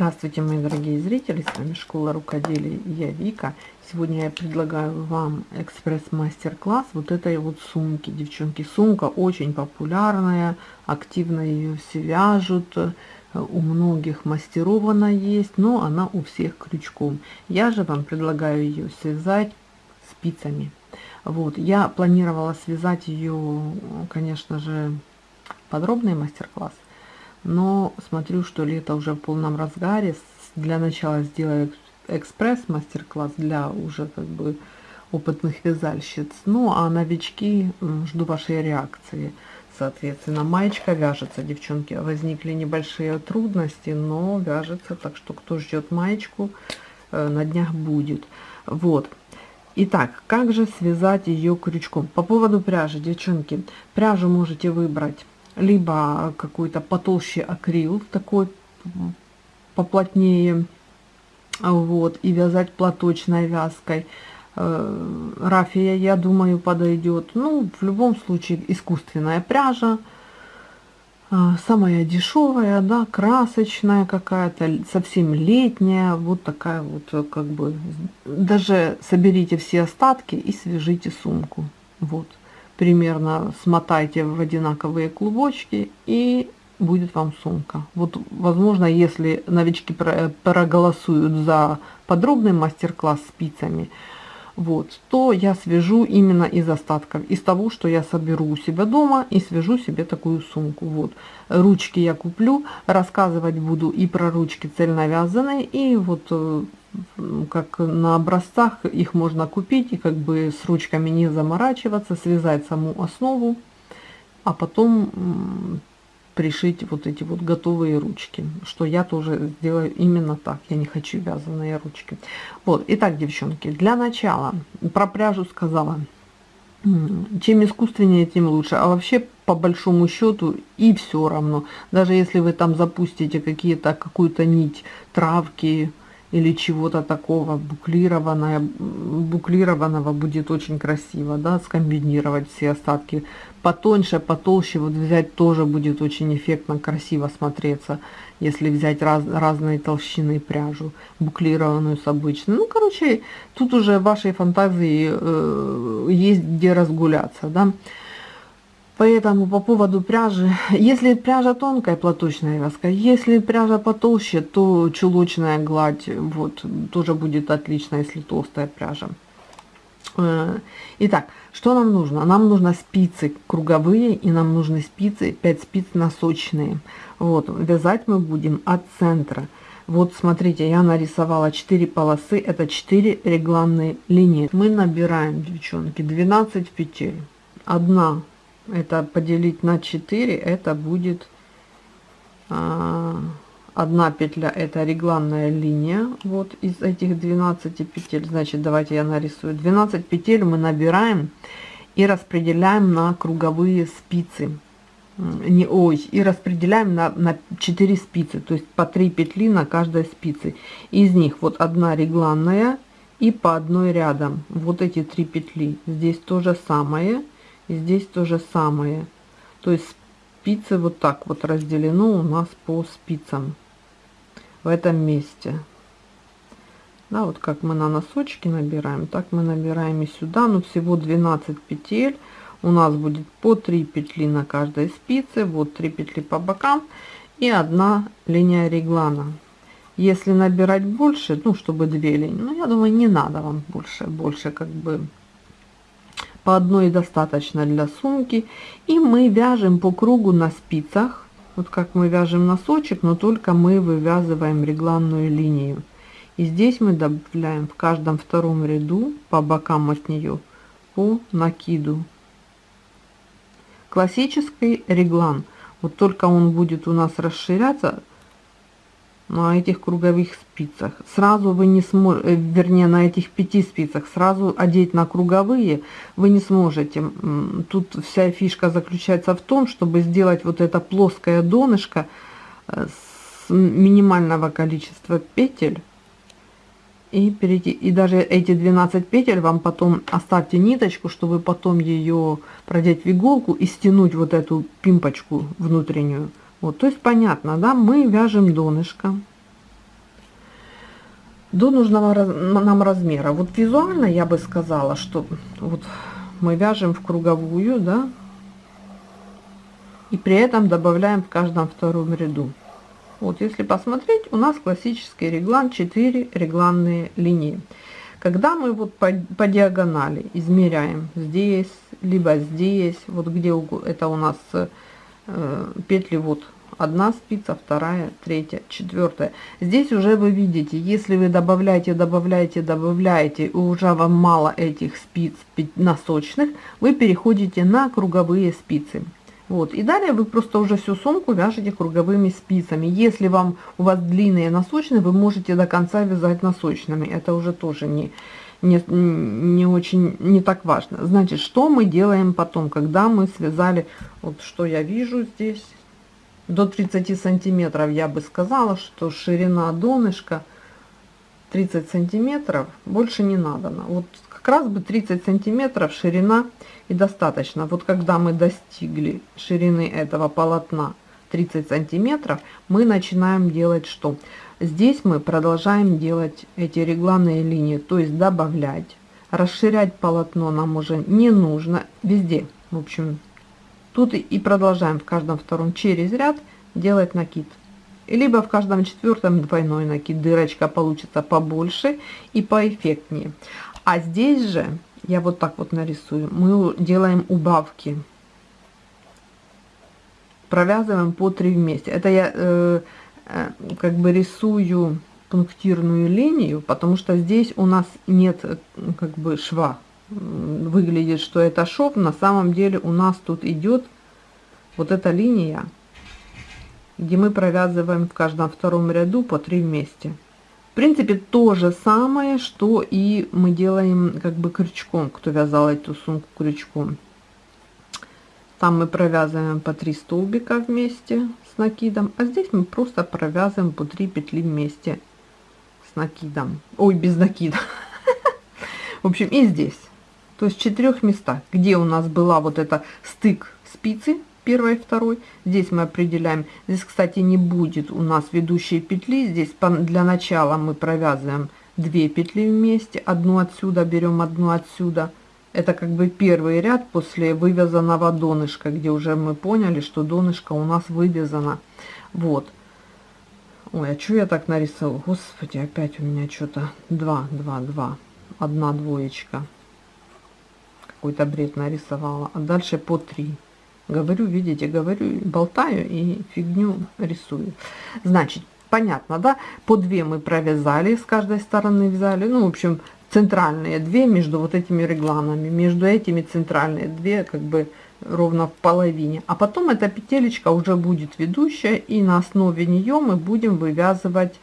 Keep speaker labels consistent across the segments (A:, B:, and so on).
A: Здравствуйте, мои дорогие зрители, с вами Школа Рукоделия я Вика. Сегодня я предлагаю вам экспресс-мастер-класс вот этой вот сумки. Девчонки, сумка очень популярная, активно ее все вяжут, у многих мастеров она есть, но она у всех крючком. Я же вам предлагаю ее связать спицами. Вот, я планировала связать ее, конечно же, подробный мастер-класс, но смотрю, что лето уже в полном разгаре. Для начала сделаю экспресс мастер-класс для уже как бы опытных вязальщиц. Ну, а новички жду вашей реакции. Соответственно, маечка вяжется, девчонки. Возникли небольшие трудности, но вяжется. Так что, кто ждет маечку, э, на днях будет. Вот. Итак, как же связать ее крючком? По поводу пряжи, девчонки, пряжу можете выбрать либо какой-то потолще акрил, такой поплотнее, вот, и вязать платочной вязкой. Э, рафия, я думаю, подойдет. Ну, в любом случае, искусственная пряжа, э, самая дешевая, да, красочная какая-то, совсем летняя, вот такая вот, как бы, даже соберите все остатки и свяжите сумку, вот примерно смотайте в одинаковые клубочки и будет вам сумка. Вот, возможно, если новички проголосуют за подробный мастер-класс спицами, вот, то я свяжу именно из остатков, из того, что я соберу у себя дома и свяжу себе такую сумку. Вот, ручки я куплю, рассказывать буду и про ручки цельновязанные, и вот э, как на образцах их можно купить и как бы с ручками не заморачиваться, связать саму основу, а потом пришить вот эти вот готовые ручки, что я тоже сделаю именно так, я не хочу вязаные ручки. Вот, итак, девчонки, для начала, про пряжу сказала, чем искусственнее, тем лучше, а вообще по большому счету и все равно, даже если вы там запустите какие-то, какую-то нить травки, или чего-то такого буклированное, буклированного будет очень красиво, да, скомбинировать все остатки. Потоньше, потолще вот взять тоже будет очень эффектно, красиво смотреться, если взять раз, разные толщины пряжу, буклированную с обычной. Ну, короче, тут уже вашей фантазии э, есть где разгуляться, да. Поэтому по поводу пряжи, если пряжа тонкая, платочная вязка, если пряжа потолще, то чулочная гладь, вот, тоже будет отлично, если толстая пряжа. Э, итак, что нам нужно? Нам нужно спицы круговые и нам нужны спицы, 5 спиц носочные. Вот, вязать мы будем от центра. Вот смотрите, я нарисовала 4 полосы, это 4 регланные линии. Мы набираем, девчонки, 12 петель. Одна это поделить на 4 это будет а, одна петля это регланная линия вот из этих 12 петель. Значит давайте я нарисую. 12 петель мы набираем и распределяем на круговые спицы. Не ой и распределяем на, на 4 спицы то есть по 3 петли на каждой спице. Из них вот одна регланная и по одной рядом. Вот эти три петли. Здесь то же самое и здесь то же самое. То есть спицы вот так вот разделено у нас по спицам в этом месте. Да, вот как мы на носочки набираем, так мы набираем и сюда, но всего 12 петель. У нас будет по 3 петли на каждой спице, вот 3 петли по бокам и одна линия реглана. Если набирать больше, ну, чтобы две линии, ну, я думаю, не надо вам больше, больше как бы по одной достаточно для сумки и мы вяжем по кругу на спицах. Вот как мы вяжем носочек но только мы вывязываем регланную линию. И здесь мы добавляем в каждом втором ряду по бокам от нее по накиду. Классический реглан. Вот только он будет у нас расширяться на этих круговых спицах. Сразу вы не сможете, э, вернее на этих пяти спицах, сразу одеть на круговые вы не сможете. Тут вся фишка заключается в том, чтобы сделать вот это плоское донышко э, с минимального количества петель и перейти и даже эти 12 петель вам потом оставьте ниточку чтобы потом ее продеть в иголку и стянуть вот эту пимпочку внутреннюю вот, то есть понятно, да, мы вяжем донышко. до нужного нам размера. Вот визуально я бы сказала, что вот мы вяжем в круговую, да, и при этом добавляем в каждом втором ряду. Вот если посмотреть, у нас классический реглан 4 регланные линии. Когда мы вот по, по диагонали измеряем здесь, либо здесь, вот где это у нас петли вот одна спица, вторая, третья, четвертая. Здесь уже вы видите, если вы добавляете, добавляете, добавляете, и уже вам мало этих спиц носочных, вы переходите на круговые спицы. Вот, и далее вы просто уже всю сумку вяжете круговыми спицами. Если вам у вас длинные носочные, вы можете до конца вязать носочными. Это уже тоже не, не, не очень, не так важно. Значит, что мы делаем потом, когда мы связали, вот что я вижу здесь, до 30 сантиметров я бы сказала, что ширина донышка 30 сантиметров, больше не надо. Вот как раз бы 30 сантиметров ширина и достаточно. Вот когда мы достигли ширины этого полотна 30 сантиметров, мы начинаем делать что? Здесь мы продолжаем делать эти регланные линии, то есть добавлять. Расширять полотно нам уже не нужно везде. В общем, тут и продолжаем в каждом втором через ряд делать накид. Либо в каждом четвертом двойной накид. Дырочка получится побольше и поэффектнее. А здесь же я вот так вот нарисую, мы делаем убавки. Провязываем по 3 вместе. Это я э, э, как бы рисую пунктирную линию, потому что здесь у нас нет э, как бы шва. Выглядит, что это шов, на самом деле у нас тут идет вот эта линия, где мы провязываем в каждом втором ряду по 3 вместе. В принципе, то же самое, что и мы делаем как бы крючком, кто вязал эту сумку крючком. Там мы провязываем по 3 столбика вместе с накидом, а здесь мы просто провязываем по 3 петли вместе с накидом. Ой, без накида. В общем, и здесь. То есть четырех местах, где у нас была вот эта стык спицы, первой и второй. Здесь мы определяем. Здесь, кстати, не будет у нас ведущей петли. Здесь для начала мы провязываем 2 петли вместе. Одну отсюда берем, одну отсюда. Это как бы первый ряд после вывязанного донышка, где уже мы поняли, что донышко у нас вывязано. Вот. Ой, а что я так нарисовал? Господи, опять у меня что-то 2, 2, 2. Одна двоечка. Какой-то бред нарисовала. А дальше по 3. Говорю, видите, говорю, болтаю и фигню рисую. Значит, понятно, да? По две мы провязали, с каждой стороны взяли. Ну, в общем, центральные две между вот этими регланами. Между этими центральные две как бы ровно в половине. А потом эта петелечка уже будет ведущая, и на основе нее мы будем вывязывать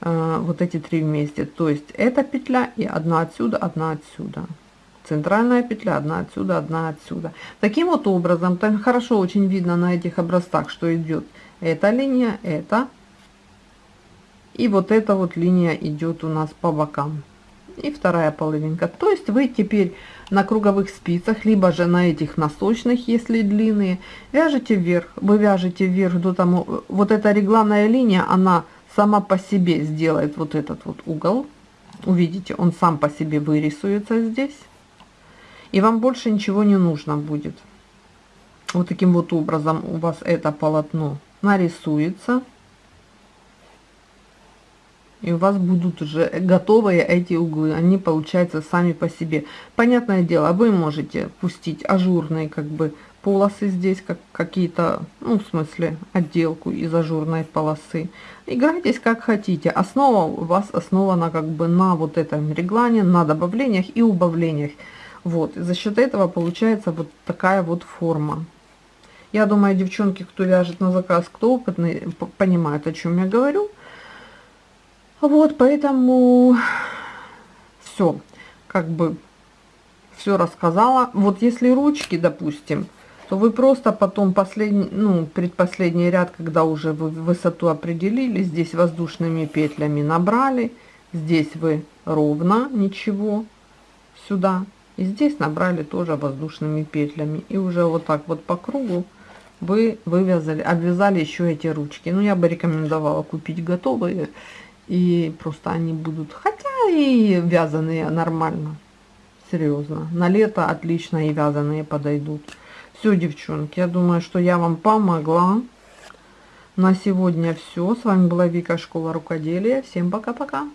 A: э, вот эти три вместе. То есть эта петля и одна отсюда, одна отсюда центральная петля, одна отсюда, одна отсюда. Таким вот образом, так хорошо очень видно на этих образцах, что идет эта линия, это. И вот эта вот линия идет у нас по бокам. И вторая половинка. То есть вы теперь на круговых спицах, либо же на этих носочных, если длинные, вяжете вверх. Вы вяжете вверх до тому, вот эта регланная линия, она сама по себе сделает вот этот вот угол. Увидите, он сам по себе вырисуется здесь и вам больше ничего не нужно будет. Вот таким вот образом у вас это полотно нарисуется. И у вас будут уже готовые эти углы. Они получаются сами по себе. Понятное дело, вы можете пустить ажурные как бы полосы здесь, как какие-то, ну, в смысле, отделку из ажурной полосы. Играйтесь как хотите. Основа у вас основана как бы на вот этом реглане, на добавлениях и убавлениях. Вот, за счет этого получается вот такая вот форма. Я думаю, девчонки, кто вяжет на заказ, кто опытный, понимают, о чем я говорю. Вот, поэтому все, как бы все рассказала. Вот если ручки, допустим, то вы просто потом последний, ну, предпоследний ряд, когда уже вы высоту определили, здесь воздушными петлями набрали, здесь вы ровно, ничего, сюда и здесь набрали тоже воздушными петлями. И уже вот так вот по кругу вы вывязали, обвязали еще эти ручки. Ну, я бы рекомендовала купить готовые И просто они будут, хотя и вязаные нормально, серьезно. На лето отлично и вязаные подойдут. Все, девчонки, я думаю, что я вам помогла. На сегодня все. С вами была Вика, Школа Рукоделия. Всем пока-пока.